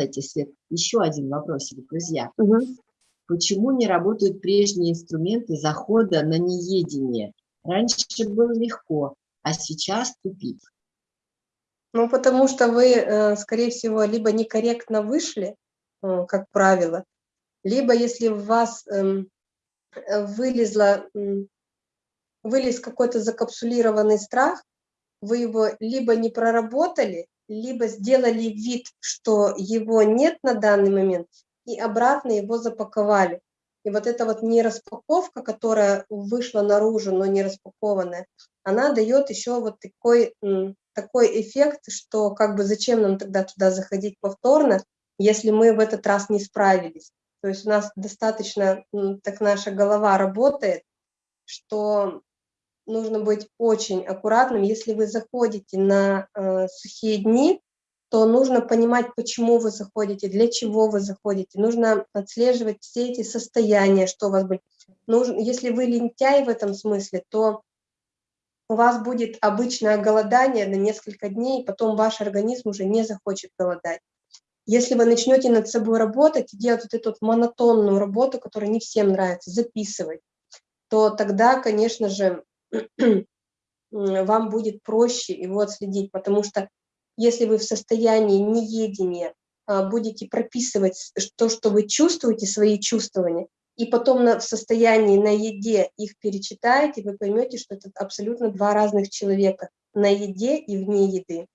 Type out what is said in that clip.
Кстати, Свет, еще один вопросик, друзья. Угу. Почему не работают прежние инструменты захода на неедение? Раньше было легко, а сейчас тупик. Ну, потому что вы, э, скорее всего, либо некорректно вышли, э, как правило, либо если в вас эм, вылезла, вылез какой-то закапсулированный страх, вы его либо не проработали, либо сделали вид, что его нет на данный момент, и обратно его запаковали. И вот эта вот нераспаковка, которая вышла наружу, но не распакованная, она дает еще вот такой, такой эффект, что как бы зачем нам тогда туда заходить повторно, если мы в этот раз не справились. То есть у нас достаточно, так наша голова работает, что нужно быть очень аккуратным. Если вы заходите на э, сухие дни, то нужно понимать, почему вы заходите, для чего вы заходите. Нужно отслеживать все эти состояния, что у вас будет. Нужно, если вы лентяй в этом смысле, то у вас будет обычное голодание на несколько дней, потом ваш организм уже не захочет голодать. Если вы начнете над собой работать и делать вот эту вот монотонную работу, которая не всем нравится, записывать, то тогда, конечно же, вам будет проще его отследить, потому что если вы в состоянии неедения а, будете прописывать то, что вы чувствуете, свои чувствования, и потом на, в состоянии на еде их перечитаете, вы поймете, что это абсолютно два разных человека на еде и вне еды.